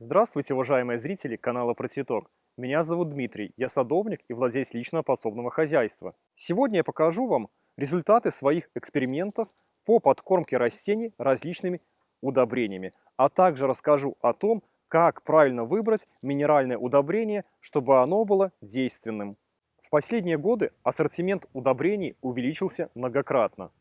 Здравствуйте, уважаемые зрители канала Про Цветок. Меня зовут Дмитрий, я садовник и владелец личного подсобного хозяйства. Сегодня я покажу вам результаты своих экспериментов по подкормке растений различными удобрениями, а также расскажу о том, как правильно выбрать минеральное удобрение, чтобы оно было действенным. В последние годы ассортимент удобрений увеличился многократно.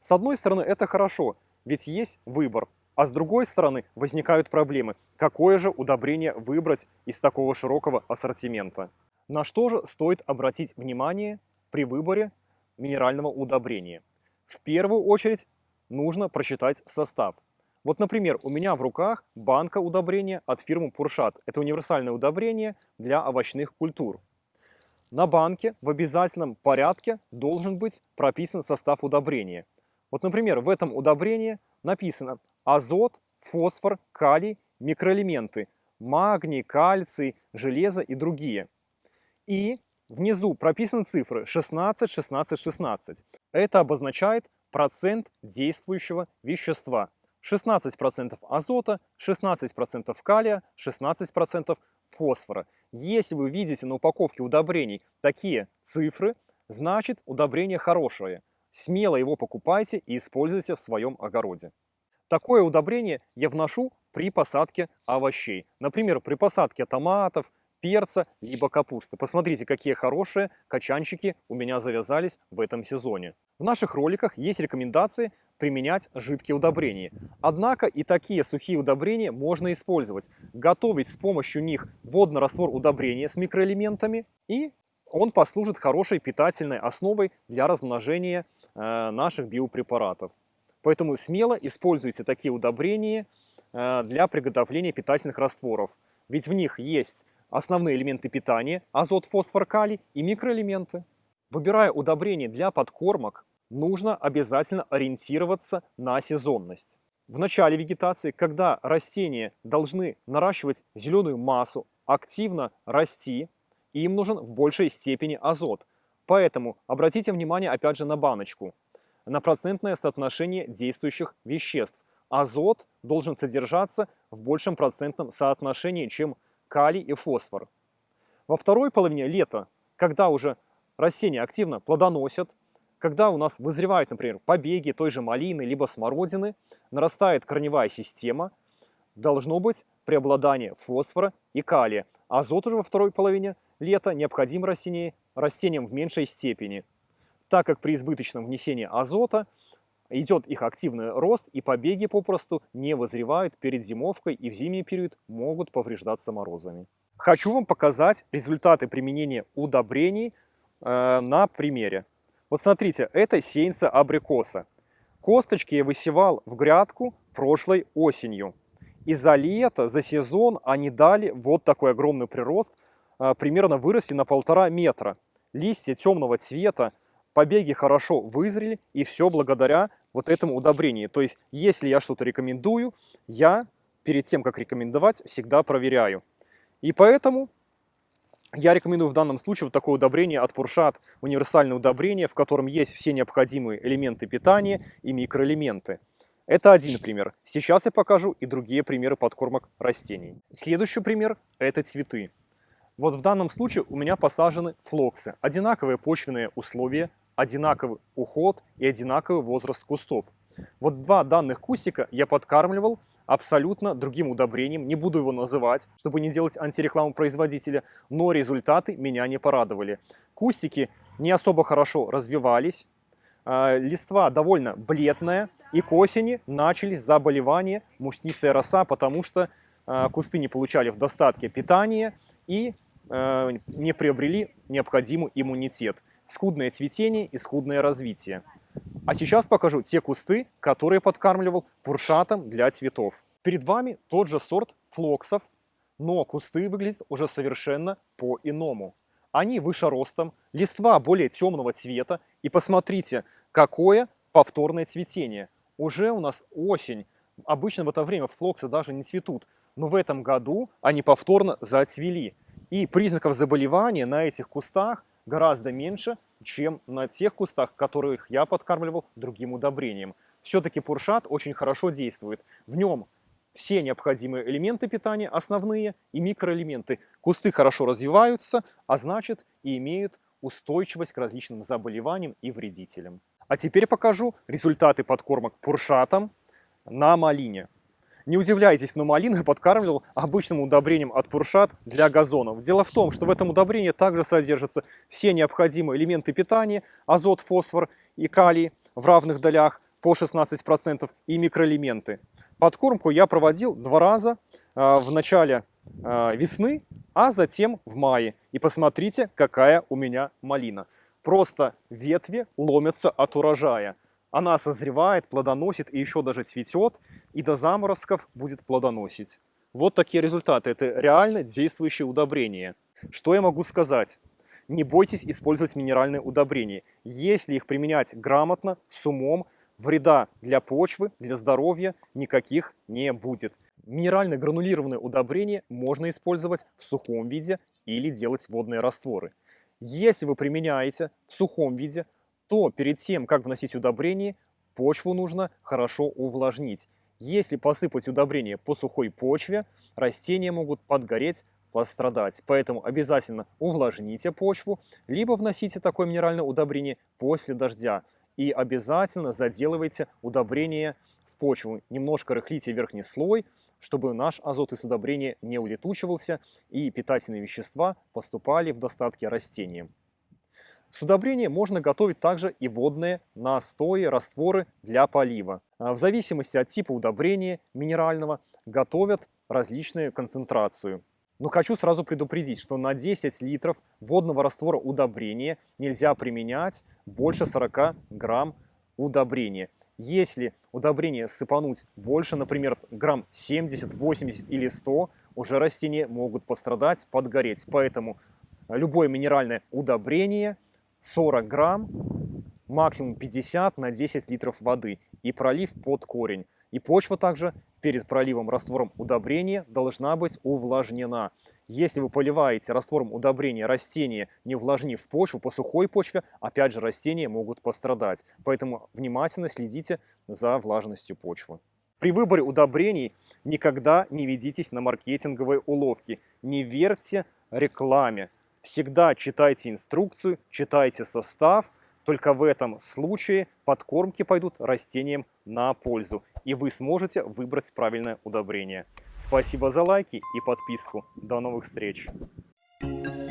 С одной стороны, это хорошо, ведь есть выбор, а с другой стороны, возникают проблемы. Какое же удобрение выбрать из такого широкого ассортимента? На что же стоит обратить внимание при выборе минерального удобрения? В первую очередь нужно прочитать состав. Вот, например, у меня в руках банка удобрения от фирмы Пуршат. Это универсальное удобрение для овощных культур. На банке в обязательном порядке должен быть прописан состав удобрения. Вот, например, в этом удобрении написано азот, фосфор, калий, микроэлементы, магний, кальций, железо и другие. И внизу прописаны цифры 16, 16, 16. Это обозначает процент действующего вещества. 16% азота, 16% калия, 16% фосфора. Если вы видите на упаковке удобрений такие цифры, значит удобрение хорошее. Смело его покупайте и используйте в своем огороде. Такое удобрение я вношу при посадке овощей. Например, при посадке томатов, перца, либо капусты. Посмотрите, какие хорошие качанчики у меня завязались в этом сезоне. В наших роликах есть рекомендации применять жидкие удобрения. Однако и такие сухие удобрения можно использовать. Готовить с помощью них водный раствор удобрения с микроэлементами и он послужит хорошей питательной основой для размножения э, наших биопрепаратов. Поэтому смело используйте такие удобрения э, для приготовления питательных растворов. Ведь в них есть основные элементы питания, азот, фосфор, калий и микроэлементы. Выбирая удобрения для подкормок, нужно обязательно ориентироваться на сезонность. В начале вегетации, когда растения должны наращивать зеленую массу, активно расти, им нужен в большей степени азот. Поэтому обратите внимание опять же на баночку на процентное соотношение действующих веществ. Азот должен содержаться в большем процентном соотношении, чем калий и фосфор. Во второй половине лета, когда уже растения активно плодоносят, когда у нас вызревают, например, побеги той же малины либо смородины, нарастает корневая система, должно быть преобладание фосфора и калия. Азот уже во второй половине лета необходим растениям, в меньшей степени так как при избыточном внесении азота идет их активный рост, и побеги попросту не вызревают перед зимовкой и в зимний период могут повреждаться морозами. Хочу вам показать результаты применения удобрений э, на примере. Вот смотрите, это сеянца абрикоса. Косточки я высевал в грядку прошлой осенью. И за лето, за сезон они дали вот такой огромный прирост, э, примерно выросли на полтора метра. Листья темного цвета, побеги хорошо вызрели, и все благодаря вот этому удобрению. То есть, если я что-то рекомендую, я перед тем, как рекомендовать, всегда проверяю. И поэтому я рекомендую в данном случае вот такое удобрение от Пуршат, универсальное удобрение, в котором есть все необходимые элементы питания и микроэлементы. Это один пример. Сейчас я покажу и другие примеры подкормок растений. Следующий пример – это цветы. Вот в данном случае у меня посажены флоксы. Одинаковые почвенные условия, одинаковый уход и одинаковый возраст кустов. Вот два данных кустика я подкармливал абсолютно другим удобрением, не буду его называть, чтобы не делать антирекламу производителя, но результаты меня не порадовали. Кустики не особо хорошо развивались, а, листва довольно бледная, и к осени начались заболевания, мучнистая роса, потому что а, кусты не получали в достатке питания и а, не приобрели необходимый иммунитет скудное цветение и скудное развитие. А сейчас покажу те кусты, которые подкармливал пуршатом для цветов. Перед вами тот же сорт флоксов, но кусты выглядят уже совершенно по-иному. Они выше ростом, листва более темного цвета. И посмотрите, какое повторное цветение. Уже у нас осень. Обычно в это время флоксы даже не цветут. Но в этом году они повторно зацвели. И признаков заболевания на этих кустах гораздо меньше, чем на тех кустах, которых я подкармливал другим удобрением. Все-таки пуршат очень хорошо действует. В нем все необходимые элементы питания, основные и микроэлементы. Кусты хорошо развиваются, а значит и имеют устойчивость к различным заболеваниям и вредителям. А теперь покажу результаты подкормок пуршатом на малине. Не удивляйтесь, но малину я подкармливал обычным удобрением от Пуршат для газонов. Дело в том, что в этом удобрении также содержатся все необходимые элементы питания, азот, фосфор и калий в равных долях по 16% и микроэлементы. Подкормку я проводил два раза э, в начале э, весны, а затем в мае. И посмотрите, какая у меня малина. Просто ветви ломятся от урожая. Она созревает, плодоносит и еще даже цветет, и до заморозков будет плодоносить. Вот такие результаты. Это реально действующее удобрение. Что я могу сказать? Не бойтесь использовать минеральные удобрения. Если их применять грамотно, с умом, вреда для почвы, для здоровья никаких не будет. Минерально гранулированные удобрения можно использовать в сухом виде или делать водные растворы. Если вы применяете в сухом виде, то перед тем, как вносить удобрение, почву нужно хорошо увлажнить. Если посыпать удобрение по сухой почве, растения могут подгореть, пострадать. Поэтому обязательно увлажните почву, либо вносите такое минеральное удобрение после дождя. И обязательно заделывайте удобрение в почву. Немножко рыхлите верхний слой, чтобы наш азот из удобрения не улетучивался и питательные вещества поступали в достатке растениям. С удобрения можно готовить также и водные настои, растворы для полива. А в зависимости от типа удобрения минерального готовят различную концентрацию. Но хочу сразу предупредить, что на 10 литров водного раствора удобрения нельзя применять больше 40 грамм удобрения. Если удобрение сыпануть больше, например, грамм 70, 80 или 100, уже растения могут пострадать, подгореть. Поэтому любое минеральное удобрение 40 грамм, максимум 50 на 10 литров воды и пролив под корень. И почва также перед проливом раствором удобрения должна быть увлажнена. Если вы поливаете раствором удобрения растения, не увлажнив почву, по сухой почве, опять же растения могут пострадать. Поэтому внимательно следите за влажностью почвы. При выборе удобрений никогда не ведитесь на маркетинговые уловки. Не верьте рекламе. Всегда читайте инструкцию, читайте состав. Только в этом случае подкормки пойдут растениям на пользу. И вы сможете выбрать правильное удобрение. Спасибо за лайки и подписку. До новых встреч! Thank you.